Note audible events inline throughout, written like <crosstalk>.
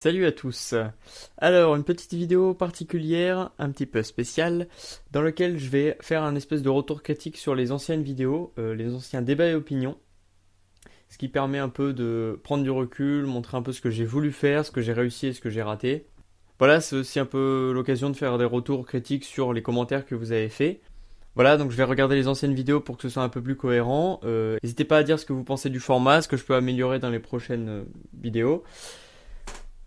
Salut à tous. Alors, une petite vidéo particulière, un petit peu spéciale, dans laquelle je vais faire un espèce de retour critique sur les anciennes vidéos, euh, les anciens débats et opinions, ce qui permet un peu de prendre du recul, montrer un peu ce que j'ai voulu faire, ce que j'ai réussi et ce que j'ai raté. Voilà, c'est aussi un peu l'occasion de faire des retours critiques sur les commentaires que vous avez faits. Voilà, donc je vais regarder les anciennes vidéos pour que ce soit un peu plus cohérent. Euh, n'hésitez pas à dire ce que vous pensez du format, ce que je peux améliorer dans les prochaines euh, vidéos.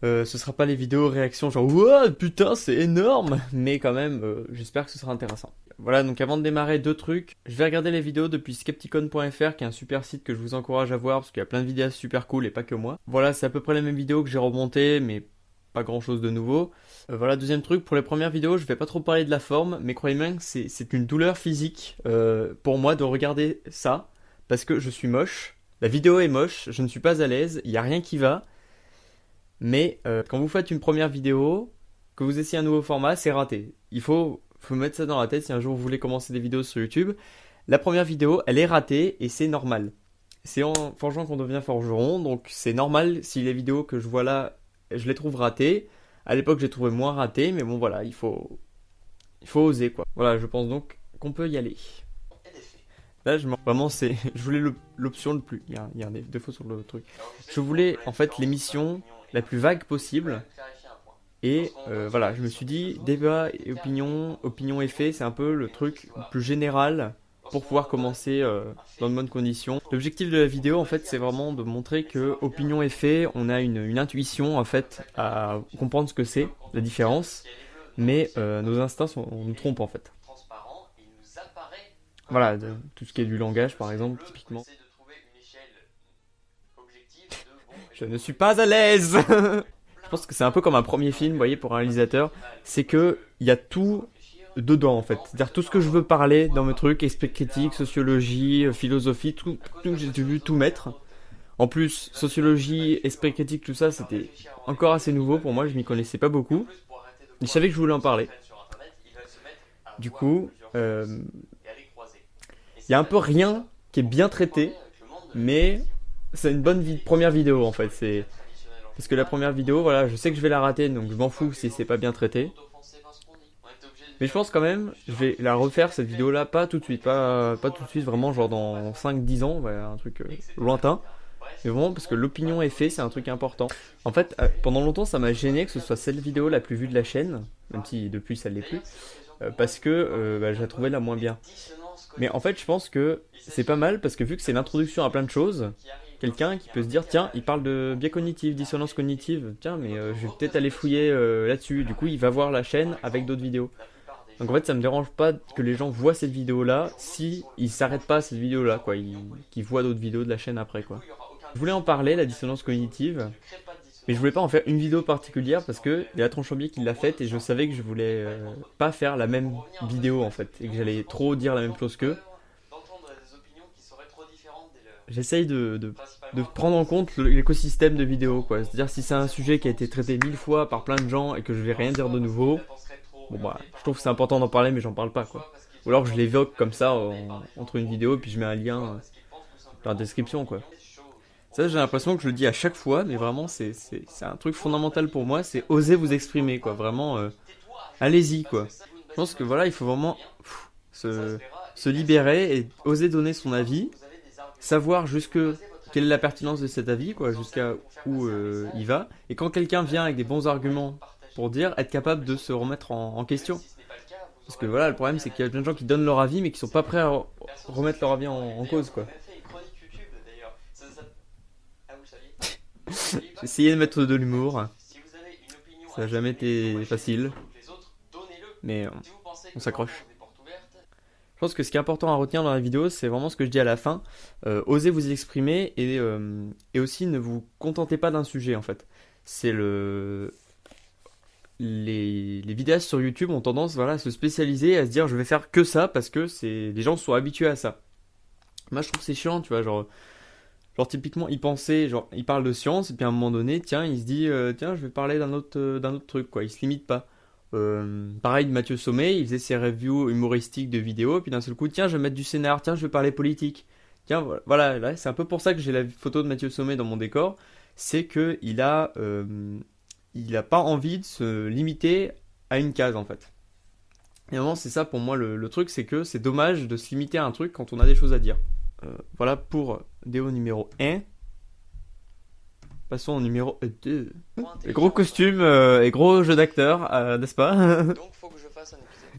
Euh, ce sera pas les vidéos réactions genre Ouah putain c'est énorme mais quand même euh, j'espère que ce sera intéressant. Voilà donc avant de démarrer deux trucs, je vais regarder les vidéos depuis skepticon.fr qui est un super site que je vous encourage à voir parce qu'il y a plein de vidéos super cool et pas que moi. Voilà c'est à peu près les mêmes vidéos que j'ai remontées mais pas grand chose de nouveau. Euh, voilà deuxième truc pour les premières vidéos je vais pas trop parler de la forme mais croyez-moi c'est une douleur physique pour moi de regarder ça parce que je suis moche. La vidéo est moche, je ne suis pas à l'aise, il n'y a rien qui va. Mais euh, quand vous faites une première vidéo, que vous essayez un nouveau format, c'est raté. Il faut, faut mettre ça dans la tête si un jour vous voulez commencer des vidéos sur YouTube. La première vidéo, elle est ratée et c'est normal. C'est en forgeant qu'on devient forgeron, donc c'est normal si les vidéos que je vois là, je les trouve ratées. À l'époque, j'ai trouvé moins ratées, mais bon voilà, il faut, il faut oser quoi. Voilà, je pense donc qu'on peut y aller. Là, je vraiment, c'est, <laughs> je voulais l'option le plus. Il y, a, il y a un défaut sur le truc. Je voulais en fait l'émission la plus vague possible. Et euh, voilà, je me suis dit, débat et opinion, opinion et fait, c'est un peu le truc plus général pour pouvoir commencer euh, dans de bonnes conditions. L'objectif de la vidéo, en fait, c'est vraiment de montrer que opinion et fait, on a une, intuition, en fait, à comprendre ce que c'est, la différence, mais euh, nos instincts, on nous trompe, en fait. Voilà, tout ce qui est du langage, par exemple, typiquement. Je ne suis pas à l'aise <laughs> Je pense que c'est un peu comme un premier film, vous voyez, pour un réalisateur. C'est que il y a tout dedans, en fait. C'est-à-dire tout ce que je veux parler dans mes trucs, esprit critique, sociologie, euh, philosophie, tout, tout j'ai dû tout mettre. En plus, sociologie, esprit critique, tout ça, c'était encore assez nouveau pour moi, je m'y connaissais pas beaucoup. Je savais que je voulais en parler. Du coup, euh, il y a un peu rien qui est bien traité, mais c'est une bonne première vidéo en fait. C'est parce que la première vidéo, voilà, je sais que je vais la rater, donc je m'en fous si c'est pas bien traité. Mais je pense quand même, je vais la refaire cette vidéo là, pas tout de suite, pas, pas tout de suite, vraiment genre dans 5-10 ans, un truc euh, lointain. Mais vraiment parce que l'opinion est faite, c'est un truc important. En fait, euh, pendant longtemps ça m'a gêné que ce soit cette vidéo la plus vue de la chaîne, même si depuis ça l'est plus, euh, parce que bah, je la trouvais la moins bien. Mais en fait je pense que c'est pas mal parce que vu que c'est l'introduction à plein de choses, quelqu'un qui peut se dire tiens il parle de biais cognitif, dissonance cognitive, tiens mais euh, je vais peut-être aller fouiller euh, là-dessus. Du coup il va voir la chaîne avec d'autres vidéos. Donc en fait ça me dérange pas que les gens voient cette vidéo là si ils s'arrêtent pas à cette vidéo là quoi, qu'ils voient d'autres vidéos de la chaîne après quoi. Je voulais en parler la dissonance cognitive. Mais je voulais pas en faire une vidéo particulière parce que il y a Tronchambier qui l'a faite et je savais que je voulais euh, pas faire la même vidéo en fait et que j'allais trop dire la même chose qu'eux. J'essaye de, de, de, prendre en compte l'écosystème de vidéos, quoi. C'est-à-dire si c'est un sujet qui a été traité mille fois par plein de gens et que je vais rien dire de nouveau, bon bah, je trouve que c'est important d'en parler, mais j'en parle pas, quoi. Ou alors je l'évoque comme ça entre une vidéo et puis je mets un lien euh, dans la description, quoi. Ça, j'ai l'impression que je le dis à chaque fois, mais vraiment, c'est un truc fondamental pour moi, c'est oser vous exprimer, quoi. Vraiment, euh, allez-y, quoi. Je pense que voilà, il faut vraiment se, se libérer et oser donner son avis savoir jusque quelle est la pertinence de cet avis, quoi, jusqu'à où euh, il va. Et quand quelqu'un vient avec des bons arguments pour dire, être capable de se remettre en, question. Parce que voilà, le problème c'est qu'il y a plein de gens qui donnent leur avis mais qui sont pas prêts à remettre leur avis en, cause, quoi. <laughs> De mettre de l'humour. Ça n'a jamais été facile. Mais on s'accroche. Je pense que ce qui est important à retenir dans la vidéo, c'est vraiment ce que je dis à la fin. Euh, osez vous exprimer et, euh, et, aussi ne vous contentez pas d'un sujet en fait. C'est le. Les, vidéastes sur YouTube ont tendance voilà, à se spécialiser, à se dire je vais faire que ça parce que les gens sont habitués à ça. Moi je trouve c'est chiant, tu vois, genre. Genre typiquement, il pensait, genre, il de science, et puis à un moment donné, tiens, il se dit, euh, tiens, je vais parler d'un autre, d'un autre truc, quoi. Il se limite pas. Euh, pareil de Mathieu Sommet, il faisait ses reviews humoristiques de vidéos, puis d'un seul coup, tiens, je vais mettre du scénar, tiens, je vais parler politique. Tiens, voilà, c'est un peu pour ça que j'ai la photo de Mathieu Sommet dans mon décor, c'est que il a, euh, il n'a pas envie de se limiter à une case en fait. Et vraiment, c'est ça pour moi le, truc, c'est que c'est dommage de se limiter à un truc quand on a des choses à dire. Euh, voilà pour déo numéro 1. Passons au numéro 2. gros costume euh, et gros jeu d'acteur, euh, n'est-ce pas?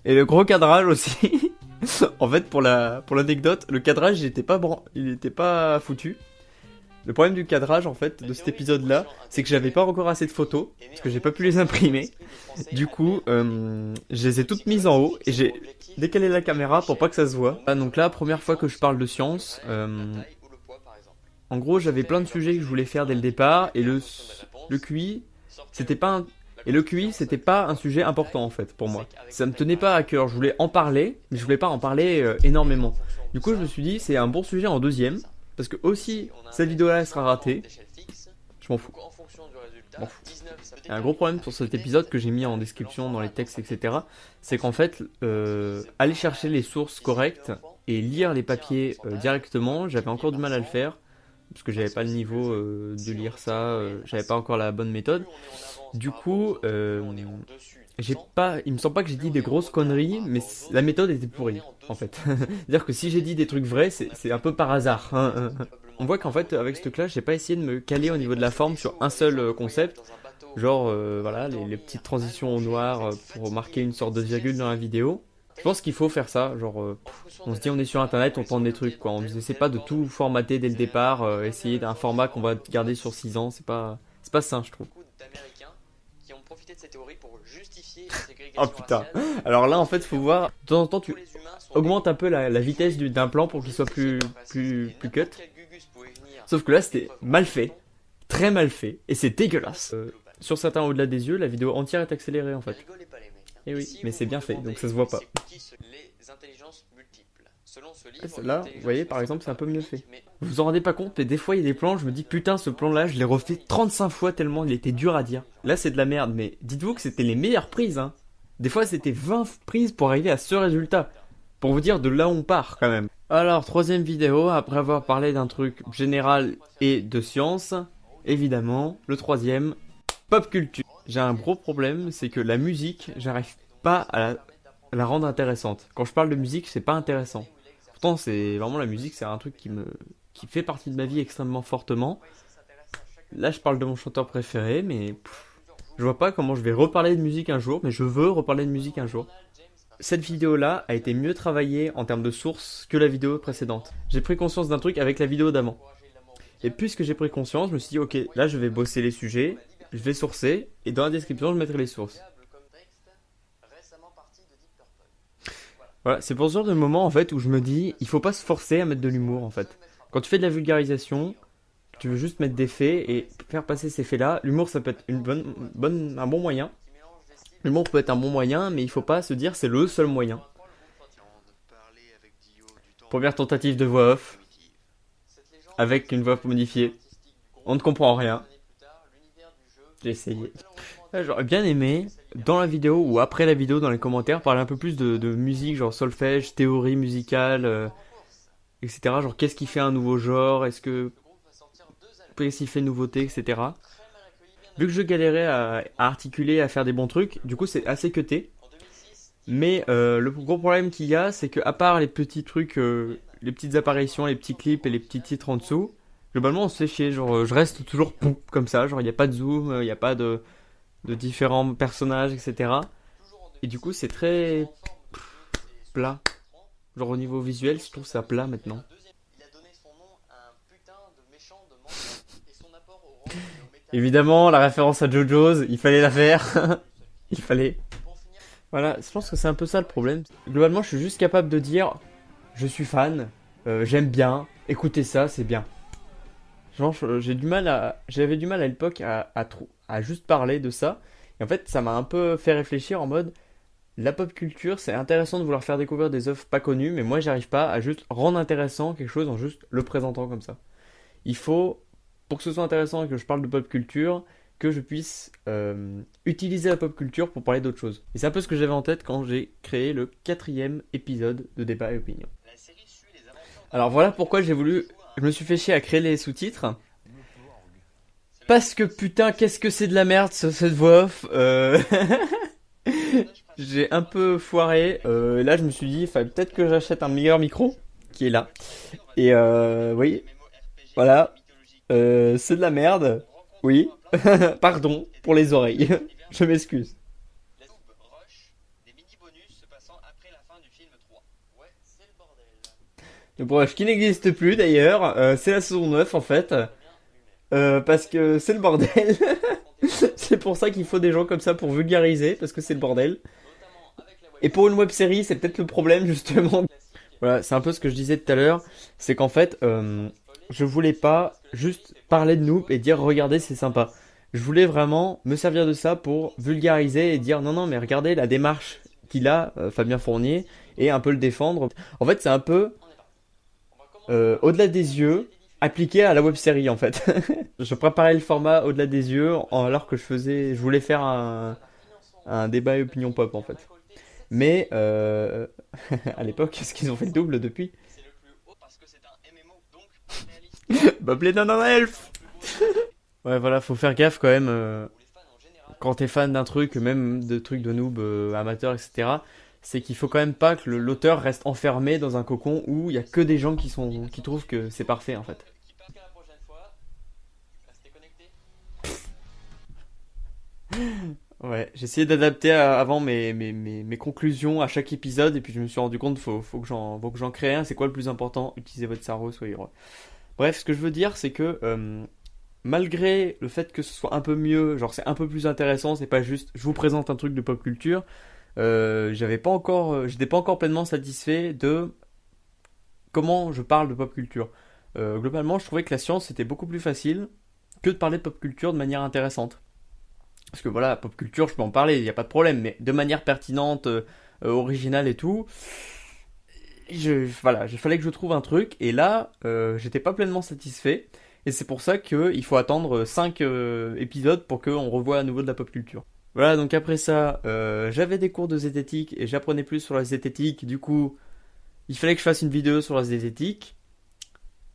Et le gros cadrage aussi. <laughs> en fait, pour la pour l'anecdote, le cadrage il était pas il était pas foutu. Le problème du cadrage en fait de cet épisode là, c'est que j'avais pas encore assez de photos parce que j'ai pas pu les imprimer. Du coup, euh, je les ai toutes mises en haut et j'ai décalé la caméra pour pas que ça se voit. Ah, donc là, première fois que je parle de science. Euh, en gros, j'avais plein de sujets que je voulais faire dès le départ et le le QI, c'était pas un, et le QI, c'était pas un sujet important en fait pour moi. Ça me tenait pas à cœur. Je voulais en parler, mais je voulais pas en parler euh, énormément. Du coup, je me suis dit, c'est un bon sujet en deuxième, parce que aussi cette vidéo-là sera ratée. Je m'en fous. Un gros problème sur cet épisode que j'ai mis en description dans les textes, etc. C'est qu'en fait, euh, aller chercher les sources correctes et lire les papiers euh, directement, j'avais encore du mal à le faire parce que j'avais pas le niveau de lire ça, j'avais pas encore la bonne méthode. Du coup, euh, j'ai pas, il me semble pas que j'ai dit des grosses conneries, mais la méthode était pourrie, en fait. <laughs> C'est-à-dire que si j'ai dit des trucs vrais, c'est un peu par hasard. Hein, hein, hein. On voit qu'en fait, avec ce truc-là, j'ai pas essayé de me caler au niveau de la forme sur un seul euh, concept. Genre, euh, voilà, les, petites transitions au noir pour marquer une sorte de virgule dans la vidéo. Je pense qu'il faut faire ça, genre, on se dit on est sur internet, on tente des trucs, quoi. On essaie pas de tout formater dès le départ, essayer d'un format qu'on va garder sur 6 ans, c'est pas, c'est pas sain, je trouve Oh putain. Alors là, en fait, faut voir. De temps en temps, tu augmentes un peu la, vitesse d'un plan pour qu'il soit plus, plus, plus cut. Sauf que là, c'était mal fait. Très mal fait. Et c'est dégueulasse. Euh, sur certains au-delà des yeux, la vidéo entière est accélérée en fait. Et eh oui, mais c'est bien fait, donc ça se voit pas. Ah, là, vous voyez, par exemple, c'est un peu mieux fait. Vous vous en rendez pas compte, mais des fois, il y a des plans, je me dis, putain, ce plan-là, je l'ai refait 35 fois tellement il était dur à dire. Là, c'est de la merde, mais dites-vous que c'était les meilleures prises, hein. Des fois, c'était 20 prises pour arriver à ce résultat. Pour vous dire de là où on part, quand même. Alors, troisième vidéo, après avoir parlé d'un truc général et de science, évidemment, le troisième, pop culture. J'ai un gros problème, c'est que la musique, j'arrive pas à la rendre intéressante. Quand je parle de musique, c'est pas intéressant c'est vraiment la musique, c'est un truc qui me qui fait partie de ma vie extrêmement fortement. Là, je parle de mon chanteur préféré, mais je vois pas comment je vais reparler de musique un jour, mais je veux reparler de musique un jour. Cette vidéo-là a été mieux travaillée en termes de sources que la vidéo précédente. J'ai pris conscience d'un truc avec la vidéo d'avant. Et puisque j'ai pris conscience, je me suis dit, ok, là je vais bosser les sujets, je vais sourcer, et dans la description je mettrai les sources. Voilà, c'est pour ce genre de moment en fait où je me dis, il faut pas se forcer à mettre de l'humour en fait. Quand tu fais de la vulgarisation, tu veux juste mettre des faits et faire passer ces faits-là. L'humour, ça peut être une bonne, bonne, un bon moyen. L'humour peut être un bon moyen, mais il faut pas se dire c'est le seul moyen. Première tentative de voix off, avec une voix modifiée. On ne comprend rien. J'ai essayé. J'aurais bien aimé, dans la vidéo ou après la vidéo, dans les commentaires, parler un peu plus de, musique, genre solfège, théorie musicale, euh, etc. Genre qu'est-ce qui fait un nouveau genre, est-ce que. Qu'est-ce qui fait nouveauté, etc. Vu que je galérais à, articuler, à faire des bons trucs, du coup c'est assez cuté. Mais euh, le gros problème qu'il y a, c'est que à part les petits trucs, euh, les petites apparitions, les petits clips et les petits titres en dessous, globalement on se fait chier. Genre je reste toujours comme ça, genre il n'y a pas de zoom, il n'y a pas de de différents personnages, etc. Et du coup, c'est très plat. Genre au niveau visuel, je trouve ça plat maintenant. Évidemment, la référence à JoJo's, il fallait la faire. <laughs> il fallait. Voilà, je pense que c'est un peu ça le problème. Globalement, je suis juste capable de dire je suis fan, euh, j'aime bien, écoutez ça, c'est bien. Genre, j'ai du mal à, j'avais du mal à l'époque à, à, à juste parler de ça. Et en fait, ça m'a un peu fait réfléchir en mode la pop culture, c'est intéressant de vouloir faire découvrir des œuvres pas connues, mais moi, j'arrive pas à juste rendre intéressant quelque chose en juste le présentant comme ça. Il faut, pour que ce soit intéressant et que je parle de pop culture, que je puisse euh, utiliser la pop culture pour parler d'autre chose. Et c'est un peu ce que j'avais en tête quand j'ai créé le quatrième épisode de Débat et Opinion. Alors voilà pourquoi j'ai voulu... Je me suis fait chier à créer les sous-titres parce que putain, qu'est-ce que c'est de la merde cette voix off. Euh... <laughs> J'ai un peu foiré. Euh, là, je me suis dit, peut-être que j'achète un meilleur micro qui est là. Et euh, oui, voilà. Euh, c'est de la merde. Oui. <laughs> Pardon pour les oreilles. <laughs> je m'excuse. Le bref, qui n'existe plus d'ailleurs, euh, c'est la saison 9 en fait. Euh, parce que c'est le bordel. <laughs> c'est pour ça qu'il faut des gens comme ça pour vulgariser, parce que c'est le bordel. Et pour une web série, c'est peut-être le problème justement. Voilà, c'est un peu ce que je disais tout à l'heure, c'est qu'en fait, euh, je voulais pas juste parler de nous et dire regardez c'est sympa. Je voulais vraiment me servir de ça pour vulgariser et dire non non mais regardez la démarche qu'il a, Fabien Fournier, et un peu le défendre. En fait c'est un peu euh, au-delà des yeux, appliqué à la web série en fait. <laughs> je préparais le format au-delà des yeux alors que je faisais, je voulais faire un, débat opinion pop en fait. Mais euh, <laughs> à l'époque, est-ce qu'ils ont fait le double depuis? <laughs> Bob Lennon en elf Ouais voilà, faut faire gaffe quand même. Euh, quand t'es fan d'un truc, même de trucs de noob, amateurs, etc c'est qu'il faut quand même pas que l'auteur reste enfermé dans un cocon où il y a que des gens qui sont qui trouvent que c'est parfait en fait. <laughs> Ouais, essayé d'adapter avant mes, mes, mes, conclusions à chaque épisode et puis je me suis rendu compte faut, faut que j'en crée un. C'est quoi le plus important? Utilisez votre cerveau, soyez heureux. Bref, ce que je veux dire, c'est que euh, malgré le fait que ce soit un peu mieux, genre c'est un peu plus intéressant, c'est pas juste je vous présente un truc de pop culture, euh, j'avais pas encore, euh, j'étais pas encore pleinement satisfait de comment je parle de pop culture. Euh, globalement, je trouvais que la science c'était beaucoup plus facile que de parler de pop culture de manière intéressante. Parce que voilà, pop culture, je peux en parler, il n'y a pas de problème, mais de manière pertinente, originale et tout. Voilà, il fallait que je trouve un truc, et là, j'étais pas pleinement satisfait. Et c'est pour ça qu'il faut attendre 5 épisodes pour qu'on revoie à nouveau de la pop culture. Voilà, donc après ça, euh, j'avais des cours de zététique et j'apprenais plus sur la zététique. Du coup, il fallait que je fasse une vidéo sur la zététique.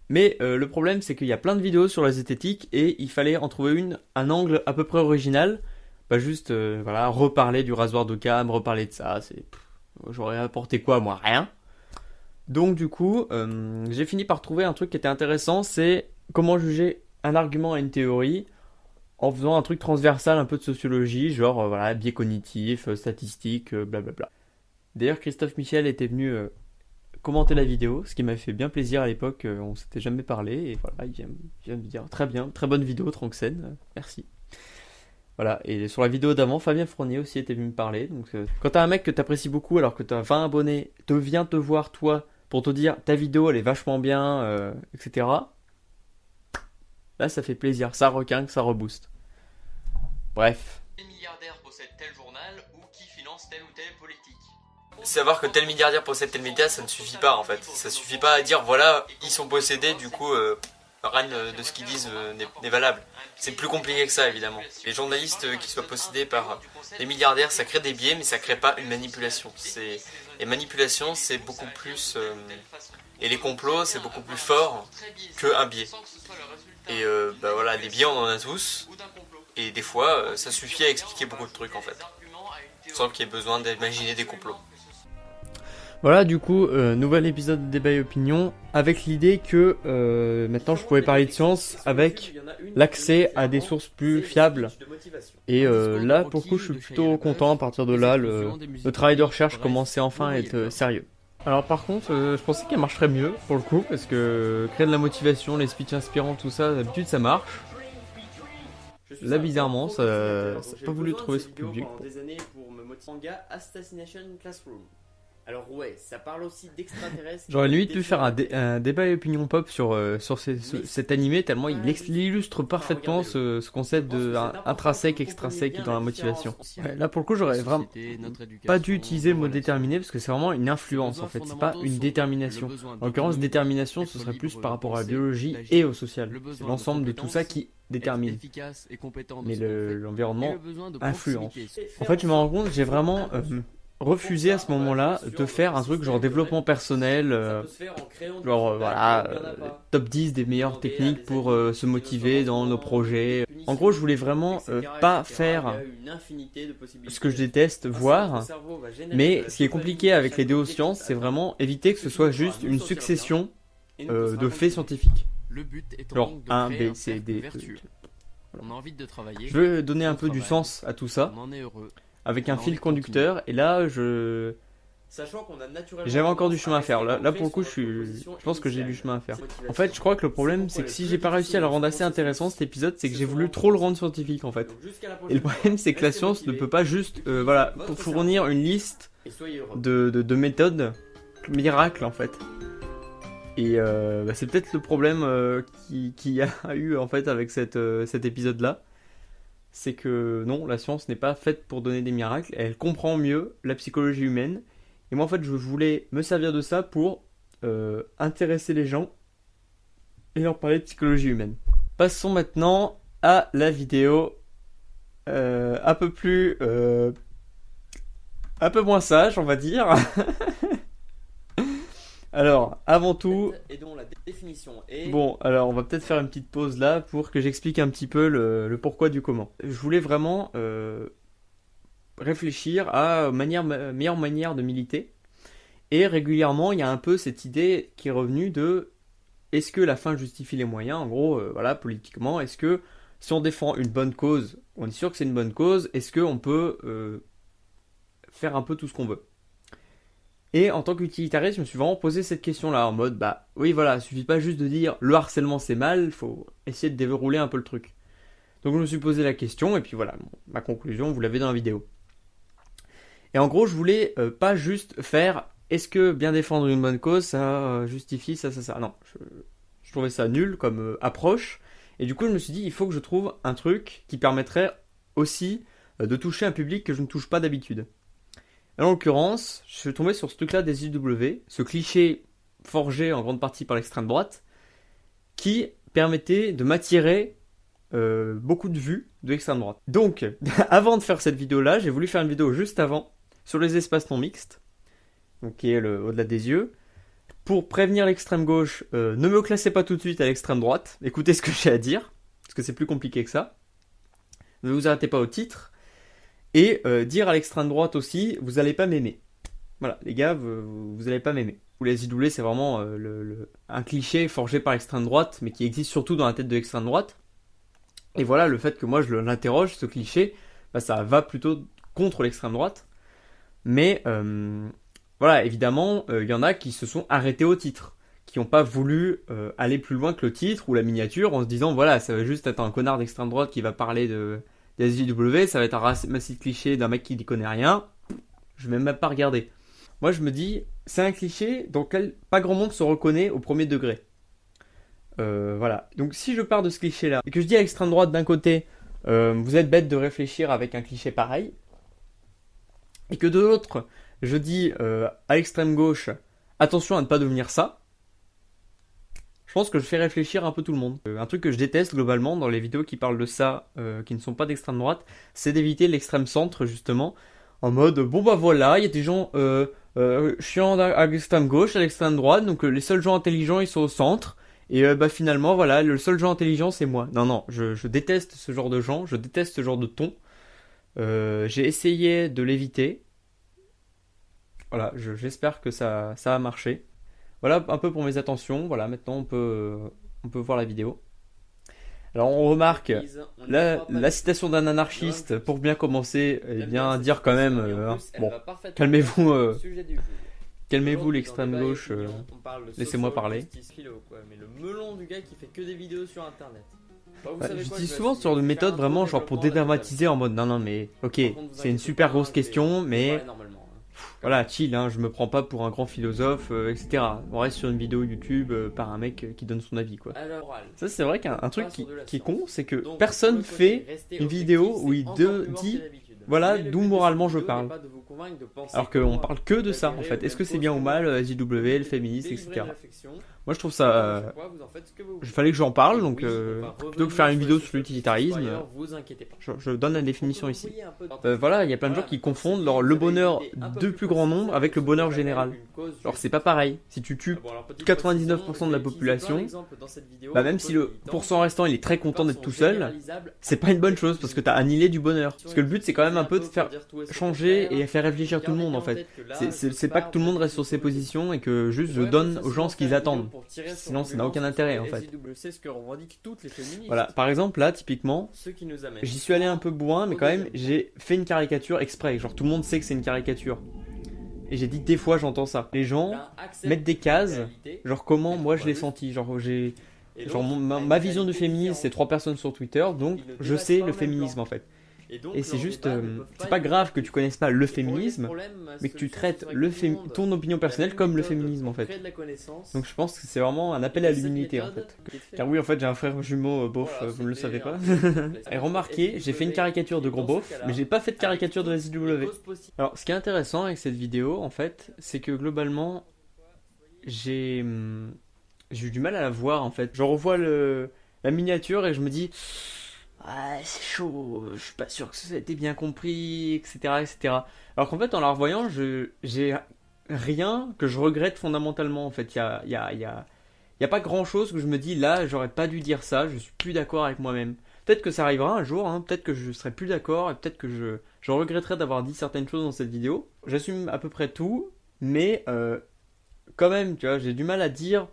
Mais euh, le problème, c'est qu'il y a plein de vidéos sur la zététique et il fallait en trouver une, un angle à peu près original. Pas juste, euh, voilà, reparler du rasoir de cam, reparler de ça. C'est, j'aurais apporté quoi, moi? Rien. Donc du coup, j'ai fini par trouver un truc qui était intéressant, c'est comment juger un argument à une théorie en faisant un truc transversal un peu de sociologie, genre euh, voilà, biais cognitif, euh, statistique, euh, blablabla. D'ailleurs, Christophe Michel était venu commenter la vidéo, ce qui m'avait fait bien plaisir à l'époque, on s'était jamais parlé, et voilà, il vient, me dire très bien, très bonne vidéo, Tranxen, merci. Voilà, et sur la vidéo d'avant, Fabien Fournier aussi était venu me parler. Donc, quand t'as un mec que t'apprécies beaucoup alors que t'as 20 abonnés, te vient te voir toi pour te dire ta vidéo elle est vachement bien, etc. Là, ça fait plaisir, ça requinque, ça rebooste. Bref. Tel milliardaire possède tel journal ou qui finance tel ou tel politique. Savoir que tel milliardaire possède tel média, ça ne suffit pas en fait. Ça suffit pas à dire voilà, ils sont possédés, du coup, euh, rien de ce qu'ils disent euh, n'est valable. C'est plus compliqué que ça évidemment. Les journalistes euh, qui soient possédés par des milliardaires, ça crée des biais, mais ça crée pas une manipulation. Les manipulations, c'est beaucoup plus. et les complots, c'est beaucoup plus fort qu'un biais. Et euh, bah voilà, des biais on en a tous, et des fois euh, ça suffit à expliquer beaucoup de trucs en fait, sans qu'il y ait besoin d'imaginer des complots. Voilà, du coup, euh, nouvel épisode de débat et opinion, avec l'idée que maintenant je pouvais parler de science avec l'accès à des sources plus fiables. Et là, pour le coup, je suis plutôt content. À partir de là, le travail de recherche commençait enfin à être sérieux. Alors par contre, euh, je pensais qu'elle marcherait mieux pour le coup, parce que créer de la motivation, les speeches inspirants, tout ça, d'habitude ça marche. Là bizarrement, ça n'a pas voulu trouver ce public. Classroom. Alors ouais, ça parle aussi d'extraterrestres. J'aurais limite pu faire un, débat et opinion pop sur, euh, sur cet animé, tellement il, illustre parfaitement ce, concept de intrinsèque, extrinsèque dans la motivation. là pour le coup, j'aurais vraiment pas dû utiliser le mot déterminé parce que c'est vraiment une influence en fait, c'est pas une détermination. En l'occurrence, détermination, ce serait plus par rapport à la biologie et au social. C'est l'ensemble de tout ça qui détermine. Mais l'environnement influence. En fait, je me rends compte, j'ai vraiment euh, refusé à ce moment-là de faire un truc genre développement personnel, euh, genre euh, voilà, euh, top 10 des meilleures techniques pour se motiver dans nos projets. En gros, je voulais vraiment euh, pas faire ce que je déteste voir, mais ce qui est compliqué avec les déosciences, c'est vraiment éviter que ce soit juste une succession euh, de faits scientifiques. Genre 1, B, C, D, E. On a envie de travailler. Je veux donner un peu du sens à tout ça, avec un fil conducteur, et là, je Sachant qu'on a naturellement. J'avais encore du chemin à faire. Là, là pour le coup, je, suis... je pense que j'ai du chemin à faire. En fait, je crois que le problème, c'est que si j'ai pas réussi à le rendre assez intéressant cet épisode, c'est que j'ai voulu trop le rendre scientifique en fait. Et le problème, c'est que la science ne peut pas juste, euh, voilà, pour fournir une liste de, de, méthodes miracles en fait. Et euh, bah, c'est peut-être le problème euh, qui, qui, a <laughs> eu en fait avec cette, cet épisode là. C'est que non, la science n'est pas faite pour donner des miracles. Elle comprend mieux la psychologie humaine et moi, en fait, je voulais me servir de ça pour euh, intéresser les gens et leur parler de psychologie humaine. Passons maintenant à la vidéo euh, un peu plus... Euh, un peu moins sage, on va dire. <laughs> alors, avant tout... la définition Bon, alors on va peut-être faire une petite pause là pour que j'explique un petit peu le, le, pourquoi du comment. Je voulais vraiment réfléchir à manière, meilleure manière de militer. Et régulièrement, il y a un peu cette idée qui est revenue de est-ce que la fin justifie les moyens? En gros, euh, voilà, politiquement, est-ce que si on défend une bonne cause, on est sûr que c'est une bonne cause, est-ce qu'on peut euh, faire un peu tout ce qu'on veut? Et en tant qu'utilitariste, je me suis vraiment posé cette question-là, en mode, bah oui, voilà, il suffit pas juste de dire le harcèlement c'est mal, faut essayer de déverrouiller un peu le truc. Donc je me suis posé la question, et puis voilà, ma conclusion, vous l'avez dans la vidéo. Et en gros, je voulais euh, pas juste faire est-ce que bien défendre une bonne cause, ça euh, justifie ça, ça, ça. Non, je, trouvais ça nul comme euh, approche. Et du coup, je me suis dit, il faut que je trouve un truc qui permettrait aussi de toucher un public que je ne touche pas d'habitude. En l'occurrence, je suis tombé sur ce truc-là des IW, ce cliché forgé en grande partie par l'extrême droite, qui permettait de m'attirer beaucoup de vues de l'extrême droite. Donc, <laughs> avant de faire cette vidéo-là, j'ai voulu faire une vidéo juste avant sur les espaces non mixtes, donc qui est au-delà des yeux. Pour prévenir l'extrême gauche, euh, ne me classez pas tout de suite à l'extrême droite. Écoutez ce que j'ai à dire, parce que c'est plus compliqué que ça. Ne vous arrêtez pas au titre. Et euh, dire à l'extrême droite aussi, vous n'allez pas m'aimer. Voilà, les gars, vous n'allez pas m'aimer. Ou les idouler, c'est vraiment euh, un cliché forgé par l'extrême droite, mais qui existe surtout dans la tête de l'extrême droite. Et voilà, le fait que moi je l'interroge, ce cliché, bah, ça va plutôt contre l'extrême droite. Mais euh, voilà, évidemment, il y en a qui se sont arrêtés au titre, qui n'ont pas voulu aller plus loin que le titre ou la miniature en se disant voilà, ça va juste être un connard d'extrême droite qui va parler de des SJW, ça va être un massif cliché d'un mec qui n'y connaît rien. Je vais même pas regarder. Moi, je me dis, c'est un cliché dans lequel pas grand monde se reconnaît au premier degré. voilà. Donc si je pars de ce cliché-là et que je dis à l'extrême droite d'un côté, vous êtes bête de réfléchir avec un cliché pareil, et que de l'autre, je dis euh, à l'extrême gauche, attention à ne pas devenir ça, pense que je fais réfléchir un peu tout le monde. Euh, un truc que je déteste globalement dans les vidéos qui parlent de ça, euh, qui ne sont pas d'extrême droite, c'est d'éviter l'extrême centre justement, en mode bon bah voilà, il y a des gens chiants à l'extrême gauche, à l'extrême droite, donc les seuls gens intelligents ils sont au centre. Et bah finalement voilà, le seul gens intelligent c'est moi. Non non, je, je, déteste ce genre de gens, je déteste ce genre de ton. J'ai essayé de l'éviter, voilà, j'espère que ça, ça a marché. Voilà un peu pour mes attentions. Voilà, maintenant on peut, on peut voir la vidéo. Alors on remarque la, la citation d'un anarchiste pour bien commencer, et bien dire quand même, euh, bon, calmez-vous, euh, calmez-vous l'extrême gauche, euh, laissez-moi parler. Internet. Bah, je dis souvent ce genre de méthode vraiment genre pour dédramatiser en mode non non mais ok c'est une super grosse question mais voilà, chill, hein, je me prends pas pour un grand philosophe, euh, etc. On reste sur une vidéo YouTube euh, par un mec euh, qui donne son avis, quoi. Ça, c'est vrai qu'un truc qui, est con, c'est que personne fait une vidéo où il dit, voilà, d'où moralement je parle. Alors qu'on parle que de ça, en fait. Est-ce que c'est bien ou mal, JW, le féministe, etc. Moi je trouve ça. Il fallait que j'en parle, donc euh, plutôt que faire une vidéo sur l'utilitarisme, je, je, donne la définition ici. Euh, voilà, il y a plein de gens qui confondent le bonheur de plus grand nombre avec le bonheur général. Alors c'est pas pareil. Si tu tues 99% de la population, bah même si le pourcent restant il est très content d'être tout seul, c'est pas une bonne chose parce que t'as annihilé du bonheur. Parce que le but c'est quand même un peu de faire changer et faire réfléchir tout le monde en fait. C'est pas que tout le monde reste sur ses positions et que juste je donne aux gens ce qu'ils attendent. Sinon, ça n'a aucun intérêt en fait. Voilà, par exemple, là, typiquement, j'y suis allé un peu bourrin, mais quand même, j'ai fait une caricature exprès. Genre, tout le monde sait que c'est une caricature. Et j'ai dit, des fois, j'entends ça. Les gens mettent des cases, genre comment moi je l'ai senti. Genre, j'ai. Genre, ma vision du féminisme, c'est trois personnes sur Twitter, donc je sais le féminisme en fait. Et, c'est juste, euh, c'est pas grave que tu connaisses pas le féminisme, mais que tu traites le ton opinion personnelle comme le féminisme en fait. Donc je pense que c'est vraiment un appel à l'humilité en fait. Car oui, en fait, j'ai un frère jumeau euh, beauf, vous ne le savez pas. <laughs> et remarquez, j'ai fait une caricature de gros beauf, mais j'ai pas fait de caricature de SW. Alors, ce qui est intéressant avec cette vidéo, en fait, c'est que globalement, j'ai j'ai eu du mal à la voir en fait. Je revois le, la miniature et je me dis ah, c'est chaud, je suis pas sûr que ça ait été bien compris, etc. etc. Alors qu'en fait, en la revoyant, je, j'ai rien que je regrette fondamentalement. En fait, il y a, y, a, y, a, y a pas grand chose que je me dis là, j'aurais pas dû dire ça, je suis plus d'accord avec moi-même. Peut-être que ça arrivera un jour, hein, peut-être que je serai plus d'accord, et peut-être que je, je regretterai d'avoir dit certaines choses dans cette vidéo. J'assume à peu près tout, mais euh, quand même, tu vois, j'ai du mal à dire,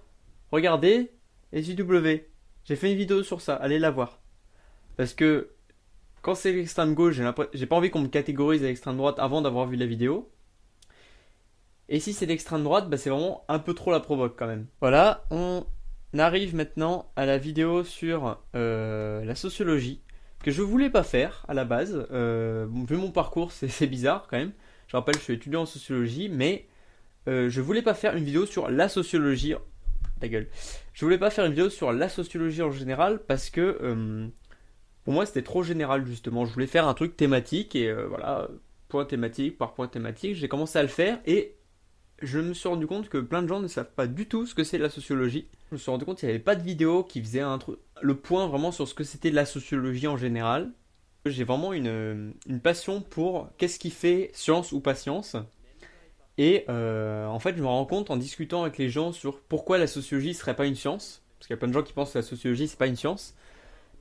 regardez, SJW, j'ai fait une vidéo sur ça, allez la voir. Parce que quand c'est l'extrême gauche, j'ai pas envie qu'on me catégorise à l'extrême droite avant d'avoir vu la vidéo. Et si c'est l'extrême droite, bah c'est vraiment un peu trop la provoque quand même. Voilà, on arrive maintenant à la vidéo sur euh, la sociologie, que je voulais pas faire à la base. Euh, vu mon parcours, c'est bizarre quand même. Je rappelle, je suis étudiant en sociologie, mais euh, je voulais pas faire une vidéo sur la sociologie. Ta gueule. Je voulais pas faire une vidéo sur la sociologie en général parce que pour moi, c'était trop général justement. Je voulais faire un truc thématique et euh, voilà, point thématique par point thématique. J'ai commencé à le faire et je me suis rendu compte que plein de gens ne savent pas du tout ce que c'est la sociologie. Je me suis rendu compte qu'il n'y avait pas de vidéo qui faisait le point vraiment sur ce que c'était la sociologie en général. J'ai vraiment une, passion pour qu'est-ce qui fait science ou pas science. Et euh, en fait, je me rends compte en discutant avec les gens sur pourquoi la sociologie serait pas une science, parce qu'il y a plein de gens qui pensent que la sociologie c'est pas une science.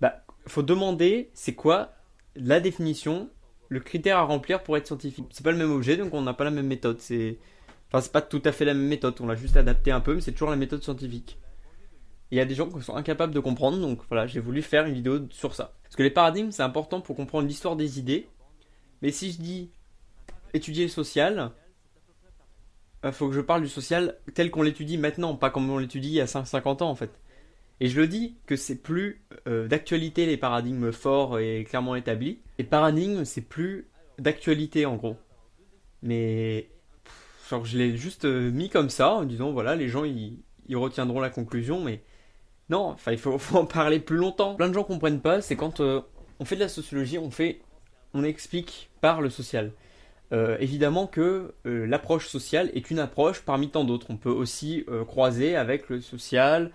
Bah, faut demander c'est quoi la définition, le critère à remplir pour être scientifique. C'est pas le même objet, donc on n'a pas la même méthode. C'est, enfin, c'est pas tout à fait la même méthode. On l'a juste adapté un peu, mais c'est toujours la méthode scientifique. Il y a des gens qui sont incapables de comprendre, donc voilà, j'ai voulu faire une vidéo sur ça. Parce que les paradigmes, c'est important pour comprendre l'histoire des idées. Mais si je dis étudier le social, il euh, faut que je parle du social tel qu'on l'étudie maintenant, pas comme on l'étudie il y a 50 ans en fait. Et je le dis que c'est plus euh, d'actualité les paradigmes forts et clairement établis. Les paradigmes, c'est plus d'actualité en gros. Mais genre je l'ai juste euh, mis comme ça en disant voilà les gens ils, retiendront la conclusion mais non enfin il <laughs> faut, en parler plus longtemps. Plein de gens comprennent pas c'est quand euh, on fait de la sociologie on fait on explique par le social. évidemment que l'approche sociale est une approche parmi tant d'autres. On peut aussi croiser avec le social,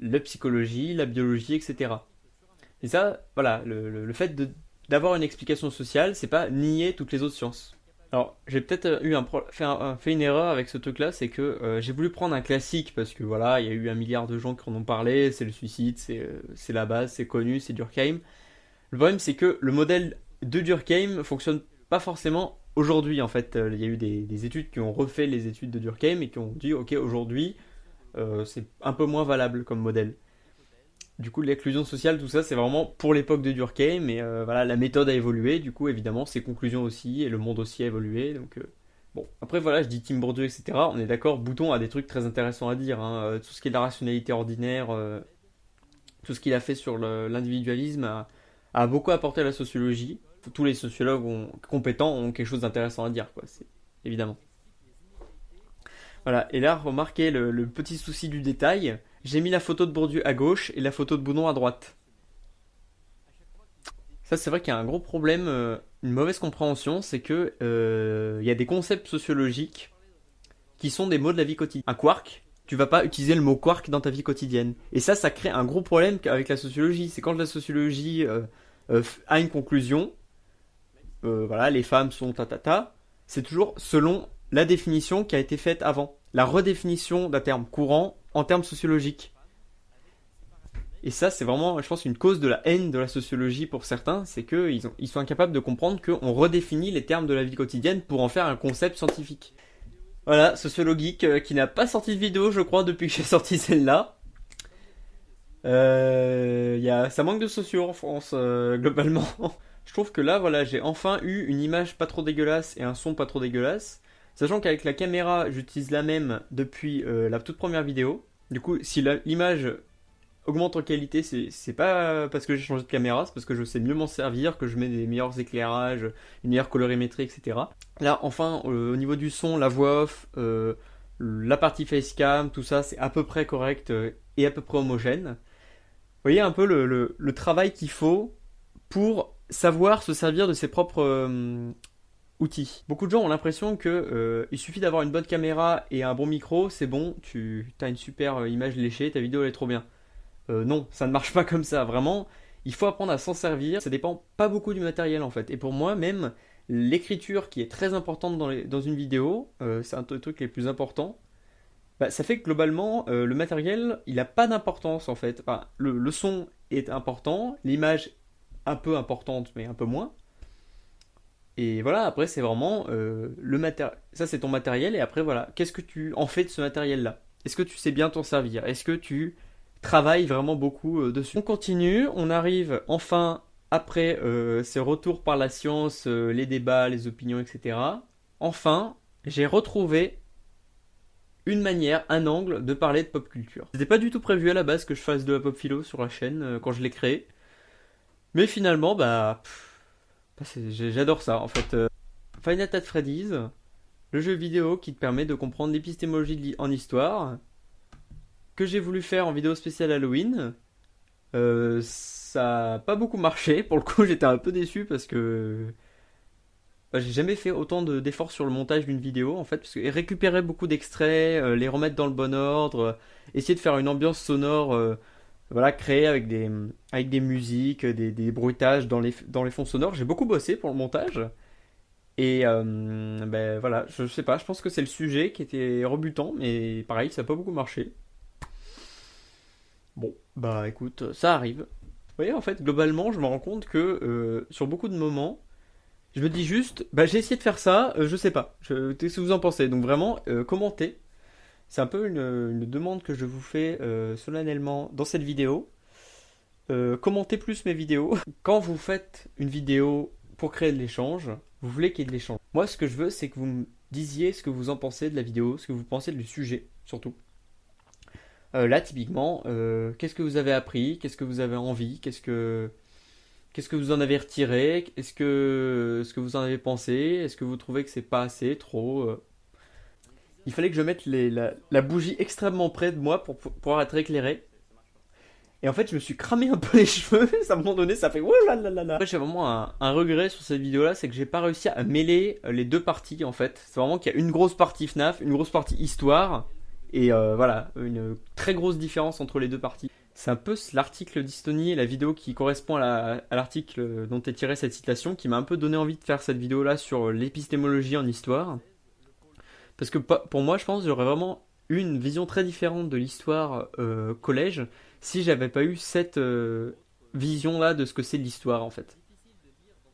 la psychologie, la biologie, etc. Et ça, voilà, le, fait d'avoir une explication sociale, c'est pas nier toutes les autres sciences. Alors, j'ai peut-être euh, eu un, fait, une erreur avec ce truc-là, c'est que euh, j'ai voulu prendre un classique parce que voilà, il y a eu un milliard de gens qui en ont parlé, c'est le suicide, c'est euh, la base, c'est connu, c'est Durkheim. Le problème, c'est que le modèle de Durkheim fonctionne pas forcément aujourd'hui. En fait, il y a eu des, des, études qui ont refait les études de Durkheim et qui ont dit, ok, aujourd'hui, euh, c'est un peu moins valable comme modèle. Du coup, l'inclusion sociale, tout ça, c'est vraiment pour l'époque de Durkheim, mais euh, voilà, la méthode a évolué, du coup, évidemment, ses conclusions aussi, et le monde aussi a évolué, donc... Euh, bon, après voilà, je dis Tim Bourdieu, etc. On est d'accord, Bouton a des trucs très intéressants à dire. Hein. Tout ce qui est de la rationalité ordinaire, tout ce qu'il a fait sur l'individualisme a, beaucoup apporté à la sociologie. Tous les sociologues compétents ont quelque chose d'intéressant à dire, quoi. Évidemment. Voilà, et là, remarquez le, petit souci du détail. J'ai mis la photo de Bourdieu à gauche et la photo de Boudon à droite. Ça, c'est vrai qu'il y a un gros problème, euh, une mauvaise compréhension, c'est que euh, y a des concepts sociologiques qui sont des mots de la vie quotidienne. Un quark, tu vas pas utiliser le mot quark dans ta vie quotidienne. Et ça, ça crée un gros problème avec la sociologie. C'est quand la sociologie euh, a une conclusion, voilà, les femmes sont ta ta ta, c'est toujours selon la définition qui a été faite avant. La redéfinition d'un terme courant en termes sociologiques. Et ça, c'est vraiment, je pense, une cause de la haine de la sociologie pour certains, c'est qu'ils ils sont incapables de comprendre qu'on redéfinit les termes de la vie quotidienne pour en faire un concept scientifique. Voilà, sociologique euh, qui n'a pas sorti de vidéo, je crois, depuis que j'ai <laughs> sorti celle-là. Euh, y a, ça manque de sociaux en France, euh, globalement. <laughs> je trouve que là, voilà, j'ai enfin eu une image pas trop dégueulasse et un son pas trop dégueulasse. Sachant qu'avec la caméra, j'utilise la même depuis euh, la toute première vidéo. Du coup, si l'image augmente en qualité, c'est pas parce que j'ai changé de caméra, c'est parce que je sais mieux m'en servir, que je mets des meilleurs éclairages, une meilleure colorimétrie, etc. Là, enfin, au niveau du son, la voix off, euh, la partie facecam, tout ça, c'est à peu près correct euh, et à peu près homogène. Vous voyez un peu le, travail qu'il faut pour savoir se servir de ses propres Beaucoup de gens ont l'impression que il suffit d'avoir une bonne caméra et un bon micro, c'est bon, tu as une super image léchée, ta vidéo elle est trop bien. Euh, non, ça ne marche <laughs> pas comme ça. Vraiment, il faut apprendre à s'en servir. Ça dépend pas beaucoup du matériel en fait. Et pour moi, même l'écriture qui est très importante dans, une vidéo, euh, c'est un des trucs les plus importants. Bah, ça fait que globalement, euh, le matériel, il n'a pas d'importance en fait. le, son est important, l'image un peu importante, mais un peu moins. Et voilà, après c'est vraiment le matériel. Ça c'est ton matériel, et après voilà, qu'est-ce que tu en fais de ce matériel-là? Est-ce que tu sais bien t'en servir? Est-ce que tu travaille vraiment beaucoup euh, dessus? On continue, on arrive enfin après euh, ces retours par la science, euh, les débats, les opinions, etc. Enfin, j'ai retrouvé une manière, un angle de parler de pop culture. C'était pas du tout prévu à la base que je fasse de la pop philo sur la chaîne quand je l'ai créé. Mais finalement, bah j'adore ça en fait. Final Fantasy Freddy's, le jeu vidéo qui te permet de comprendre l'épistémologie en histoire, que j'ai voulu faire en vidéo spéciale Halloween. Euh, ça n'a pas beaucoup marché. <laughs> Pour le coup, j'étais un peu déçu parce que bah, j'ai jamais fait autant d'efforts sur le montage d'une vidéo en fait. Parce que récupérer beaucoup d'extraits, euh, les remettre dans le bon ordre, euh, essayer de faire une ambiance sonore. Voilà, créée avec des, avec des musiques, des, des bruitages dans les, dans les fonds sonores. J'ai beaucoup bossé pour le montage. Et ben voilà, je sais pas, je pense que c'est le sujet qui était rebutant, mais pareil, ça n'a pas beaucoup marché. Bon, bah écoute, ça arrive. Vous voyez, en fait, globalement, je me rends compte que euh, sur beaucoup de moments, je me dis juste, bah j'ai essayé de faire ça, euh, je sais pas. Qu'est-ce que vous en pensez? Donc vraiment, euh, commentez. C'est un peu une, demande que je vous fais solennellement dans cette vidéo. commentez plus mes vidéos. <laughs> Quand vous faites une vidéo pour créer de l'échange, vous voulez qu'il y ait de l'échange. Moi, ce que je veux, c'est que vous me disiez ce que vous en pensez de la vidéo, ce que vous pensez du sujet, surtout. Euh, là, typiquement, euh, qu'est-ce que vous avez appris? Qu'est-ce que vous avez envie? Qu'est-ce que que vous en avez retiré? Est-ce que ce que vous en avez pensé? Est-ce que vous trouvez que c'est pas assez, trop euh? Il fallait que je mette la, bougie extrêmement près de moi pour, pouvoir être éclairé. Et en fait, je me suis cramé un peu les <laughs> cheveux. à un moment donné, ça fait Après, j'ai vraiment un, regret sur cette vidéo-là, c'est que j'ai pas réussi à mêler les deux parties en fait. C'est vraiment qu'il y a une grosse partie FNAF, une grosse partie histoire et euh, voilà, une très grosse différence entre les deux parties. C'est un peu l'article d'Istony et la vidéo qui correspond à l'article dont est tirée cette citation qui m'a un peu donné envie de faire cette vidéo-là sur l'épistémologie en histoire. Parce que pour moi, je pense j'aurais vraiment une vision très différente de l'histoire euh, collège si j'avais pas eu cette euh, vision-là de ce que c'est l'histoire en fait.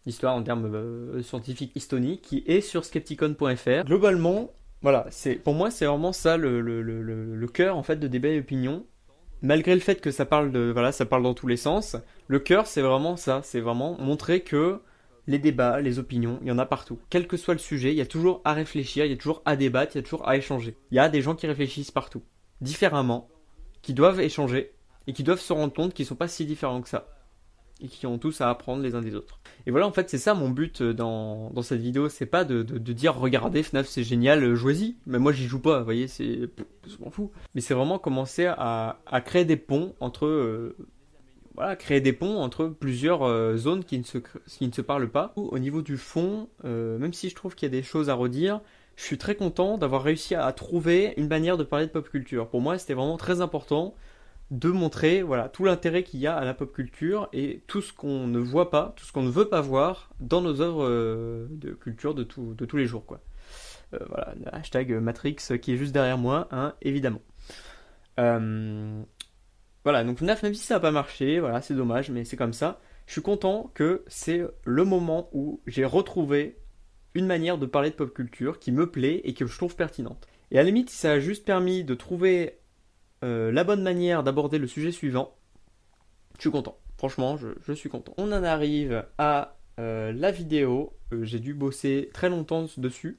L'histoire en termes scientifiques Istony qui est sur skepticon.fr. Globalement, voilà, c'est pour moi c'est vraiment ça le cœur en fait de débat et opinion. Malgré le fait que ça parle de voilà, ça parle dans tous les sens, le cœur c'est vraiment ça, c'est vraiment montrer que les débats, les opinions, il y en a partout. Quel que soit le sujet, il y a toujours à réfléchir, il y a toujours à débattre, il y a toujours à échanger. Il y a des gens qui réfléchissent partout, différemment, qui doivent échanger et qui doivent se rendre compte qu'ils sont pas si différents que ça et qui ont tous à apprendre les uns des autres. Et voilà, en fait, c'est ça mon but euh, dans, cette vidéo, c'est pas de, dire regardez FNAF c'est génial, euh, jouez-y. Mais moi j'y joue pas, vous voyez, c'est. Je m'en fous. Mais c'est vraiment commencer à, à, créer des ponts entre. Euh, voilà, créer des ponts entre plusieurs zones qui ne, se, qui ne se parlent pas. Au niveau du fond, même si je trouve qu'il y a des choses à redire, je suis très content d'avoir réussi à trouver une manière de parler de pop culture. Pour moi, c'était vraiment très important de montrer voilà tout l'intérêt qu'il y a à la pop culture et tout ce qu'on ne voit pas, tout ce qu'on ne veut pas voir dans nos œuvres euh, de culture de, de tous les jours quoi. Euh, voilà, hashtag Matrix qui est juste derrière moi, hein, évidemment. Euh, voilà, donc FNAF, même si ça n'a pas marché, voilà, c'est dommage, mais c'est comme ça. Je suis content que c'est le moment où j'ai retrouvé une manière de parler de pop culture qui me plaît et que je trouve pertinente. Et à la limite, si ça a juste permis de trouver euh, la bonne manière d'aborder le sujet suivant, je suis content. Franchement, je, suis content. On en arrive à euh, la vidéo. Euh, j'ai dû bosser très longtemps dessus.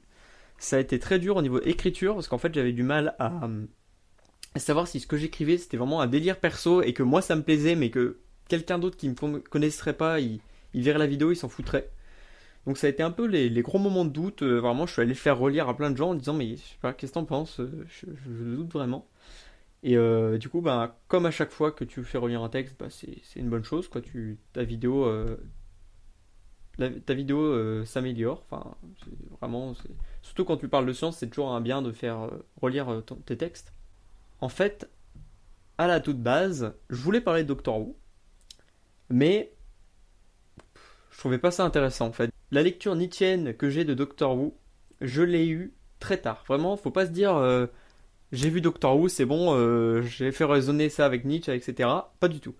Ça a été très dur au niveau écriture parce qu'en fait j'avais du mal à, savoir si ce que j'écrivais c'était vraiment un délire perso et que moi ça me plaisait mais que quelqu'un d'autre qui me connaisserait pas, il, verrait la vidéo, il s'en foutrait. Donc ça a été un peu les, gros moments de doute. vraiment, je suis allé faire relire à plein de gens en disant mais je sais pas, qu'est-ce que t'en penses je, doute vraiment. Et euh, du coup, bah, comme à chaque fois que tu fais relire un texte, bah, c'est une bonne chose. Quoi. Ta vidéo, euh, ta vidéo euh, s'améliore. Vraiment, surtout quand tu parles de science, c'est toujours un bien de faire relire tes textes. En fait, à la toute base, je voulais parler de Doctor Who, mais je trouvais pas ça intéressant en fait. La lecture nietzschéenne que j'ai de Doctor Who, je l'ai eu très tard. Vraiment, faut pas se dire j'ai vu Doctor Who, c'est bon, euh, j'ai fait résonner ça avec Nietzsche, etc. Pas du tout.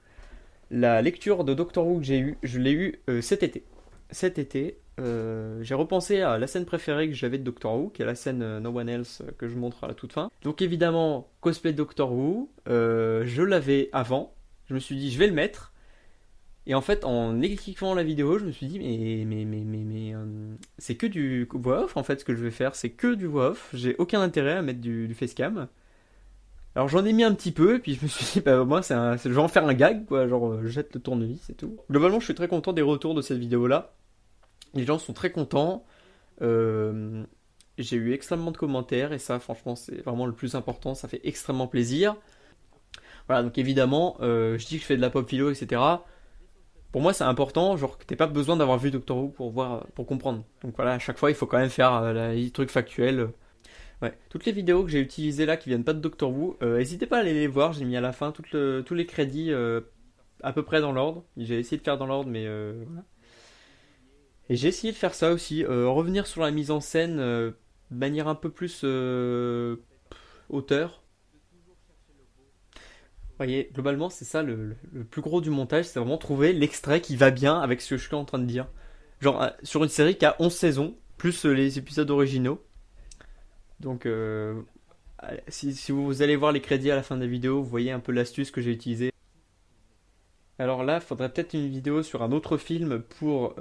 La lecture de Doctor Who que j'ai eue, je l'ai eue euh, cet été. Cet été, euh, j'ai repensé à la scène préférée que j'avais de Doctor Who, qui est la scène No One Else que je montre à la toute fin. Donc évidemment, cosplay Doctor Who, je l'avais avant, je me suis dit je vais le mettre. Et en fait, en écrivant la vidéo, je me suis dit, mais, mais, mais, mais, mais c'est que du voix off en fait ce que je vais faire, c'est que du voix off. J'ai aucun intérêt à mettre du, du facecam. Alors j'en ai mis un petit peu, et puis je me suis dit, bah moi, c'est je vais en faire un gag, quoi, genre je jette le tournevis et tout. Globalement, je suis très content des retours de cette vidéo-là. Les gens sont très contents. Euh, j'ai eu extrêmement de commentaires, et ça, franchement, c'est vraiment le plus important, ça fait extrêmement plaisir. Voilà, donc évidemment, euh, je dis que je fais de la pop philo, etc pour moi c'est important, genre que t'aies pas besoin d'avoir vu Doctor Who pour voir, pour comprendre. Donc voilà, à chaque fois il faut quand même faire euh, les trucs factuels. Toutes les vidéos que j'ai utilisées là qui viennent pas de Doctor Who, euh, n'hésitez pas à aller les voir, j'ai mis à la fin tous les crédits euh, à peu près dans l'ordre. J'ai essayé de faire dans l'ordre, mais voilà. Et j'ai essayé de faire ça aussi, revenir sur la mise en scène de manière un peu plus auteur voyez, globalement, c'est ça le, plus gros du montage, c'est vraiment trouver l'extrait qui va bien avec ce que je suis en train de dire. Genre, euh, sur une série qui a 11 saisons, plus euh, les épisodes originaux. Donc, euh, si, vous allez voir les crédits à la fin de la vidéo, vous voyez un peu l'astuce que j'ai utilisée. Alors là, il faudrait peut-être une vidéo sur un autre film pour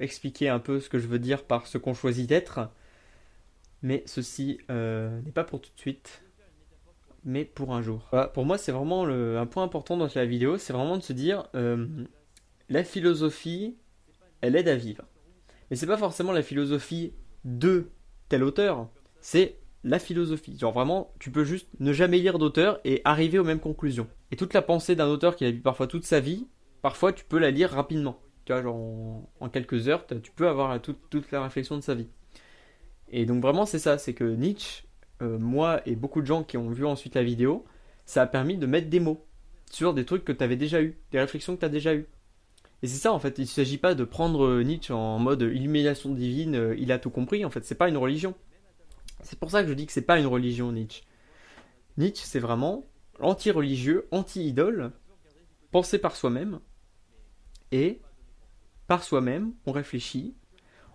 expliquer un peu ce que je veux dire par ce qu'on choisit d'être. Mais ceci n'est pas pour tout de suite mais pour un jour. pour moi, c'est vraiment un point important dans la vidéo, c'est vraiment de se dire, euh, la philosophie, elle aide à vivre. Mais c'est pas forcément la philosophie de tel auteur, c'est la philosophie. Genre vraiment, tu peux juste ne jamais lire d'auteur et arriver aux mêmes conclusions. Et toute la pensée d'un auteur qui a vu parfois toute sa vie, parfois tu peux la lire rapidement. Tu vois, genre en, quelques heures, tu peux avoir toute, toute la réflexion de sa vie. Et donc vraiment, c'est ça, c'est que Nietzsche, euh, moi et beaucoup de gens qui ont vu ensuite la vidéo, ça a permis de mettre des mots sur des trucs que tu avais déjà eu, des réflexions que tu as déjà eues. Et c'est ça en fait, il ne s'agit pas de prendre euh, Nietzsche en mode illumination divine, euh, il a tout compris, en fait, c'est pas une religion. C'est pour ça que je dis que c'est pas une religion Nietzsche. Nietzsche, c'est vraiment anti-religieux, anti-idole, pensé par soi-même, et par soi-même, on réfléchit,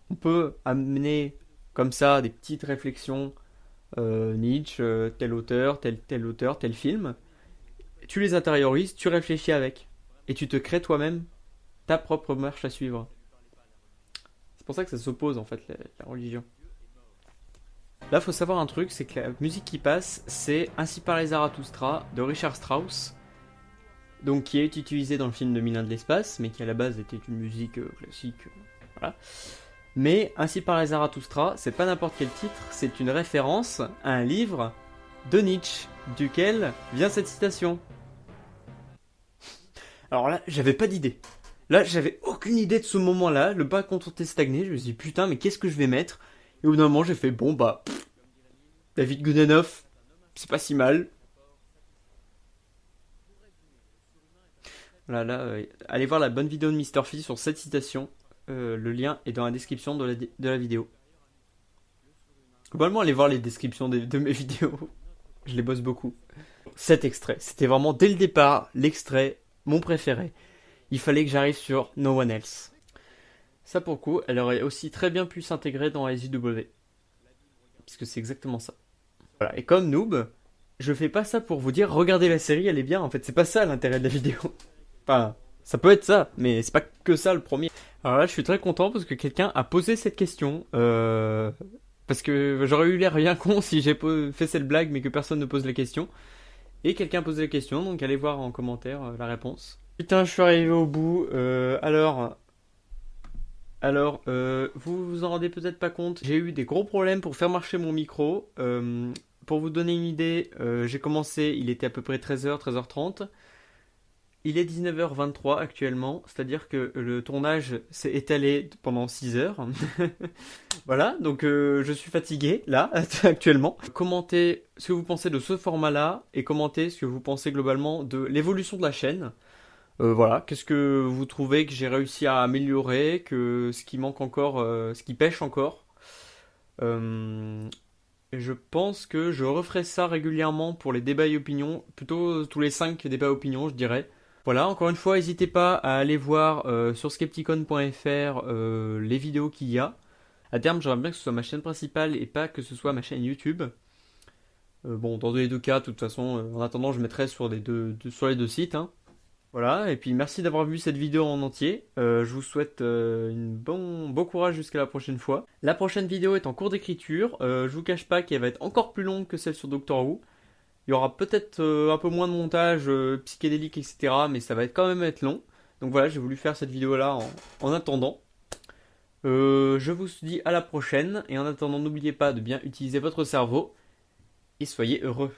on peut amener comme ça des petites réflexions euh, Nietzsche, euh, tel auteur, tel, tel auteur, tel film. Tu les intériorises, tu réfléchis avec. Et tu te crées toi-même ta propre marche à suivre. C'est pour ça que ça s'oppose en fait, la, religion. Là, faut savoir un truc, c'est que la musique qui passe, c'est Ainsi par les Zarathustra de Richard Strauss, donc qui est utilisée dans le film de Milan de l'espace, mais qui à la base était une musique euh, classique. voilà. Mais Ainsi par les Zarathustra, c'est pas n'importe quel titre, c'est une référence à un livre de Nietzsche, duquel vient cette citation. Alors là, j'avais pas d'idée. Là, j'avais aucune idée de ce moment-là, le pas contenté stagné, je me suis dit putain, mais qu'est-ce que je vais mettre? Et au bout d'un moment, j'ai fait bon bah, David Goodenough, c'est pas si mal. Voilà, là, euh, allez voir la bonne vidéo de Mr. Phi sur cette citation. Euh, le lien est dans la description de la, vidéo. Globalement, allez voir les descriptions de, mes <laughs> vidéos. Je les bosse beaucoup. Cet extrait, c'était vraiment dès le départ l'extrait, mon préféré. Il fallait que j'arrive sur No One Else. Ça pour coup, elle aurait aussi très bien pu s'intégrer dans SJW. Puisque c'est exactement ça. Voilà, et comme noob, je fais pas ça pour vous dire regardez la série, elle est bien. En fait, c'est pas ça l'intérêt de la vidéo. <laughs> Enfin, ça peut être ça, mais c'est pas que ça le premier. Alors là, je suis très content parce que quelqu'un a posé cette question. Euh, parce que j'aurais eu l'air bien con si j'ai fait cette blague mais que personne ne pose la question. Et quelqu'un a posé la question, donc allez voir en commentaire euh, la réponse. Putain, je suis arrivé au bout. Euh, alors, alors, vous vous en rendez peut-être pas compte. J'ai eu des gros problèmes pour faire marcher mon micro. pour vous donner une idée, j'ai commencé, il était à peu près 13h, 13h30. Il est 19h23 actuellement, c'est-à-dire que le tournage s'est étalé pendant 6 heures. <laughs> voilà, donc euh, je suis fatigué là, <laughs> actuellement. Commentez ce que vous pensez de ce format-là et commentez ce que vous pensez globalement de l'évolution de la chaîne. Euh, voilà, qu'est-ce que vous trouvez que j'ai réussi à améliorer, que ce qui manque encore, euh, ce qui pêche encore? je pense que je referai ça régulièrement pour les débats et opinions, plutôt tous les 5 débats et opinions, je dirais. Voilà, encore une fois, n'hésitez pas à aller voir euh, sur skepticon.fr euh, les vidéos qu'il y a. À terme, j'aimerais bien que ce soit ma chaîne principale et pas que ce soit ma chaîne YouTube. Euh, bon, dans les deux cas, de toute façon, en attendant, je mettrai sur les deux, sur les deux sites. Hein. Voilà, et puis merci d'avoir vu cette vidéo en entier. je vous souhaite une bon, courage jusqu'à la prochaine fois. La prochaine vidéo est en cours d'écriture. je vous cache pas qu'elle va être encore plus longue que celle sur Doctor Who. Il y aura peut-être euh, un peu moins de montage euh, psychédélique, etc. Mais ça va quand même être long. Donc voilà, j'ai voulu faire cette vidéo-là en, attendant. Euh, je vous dis à la prochaine. Et en attendant, n'oubliez pas de bien utiliser votre cerveau. Et soyez heureux.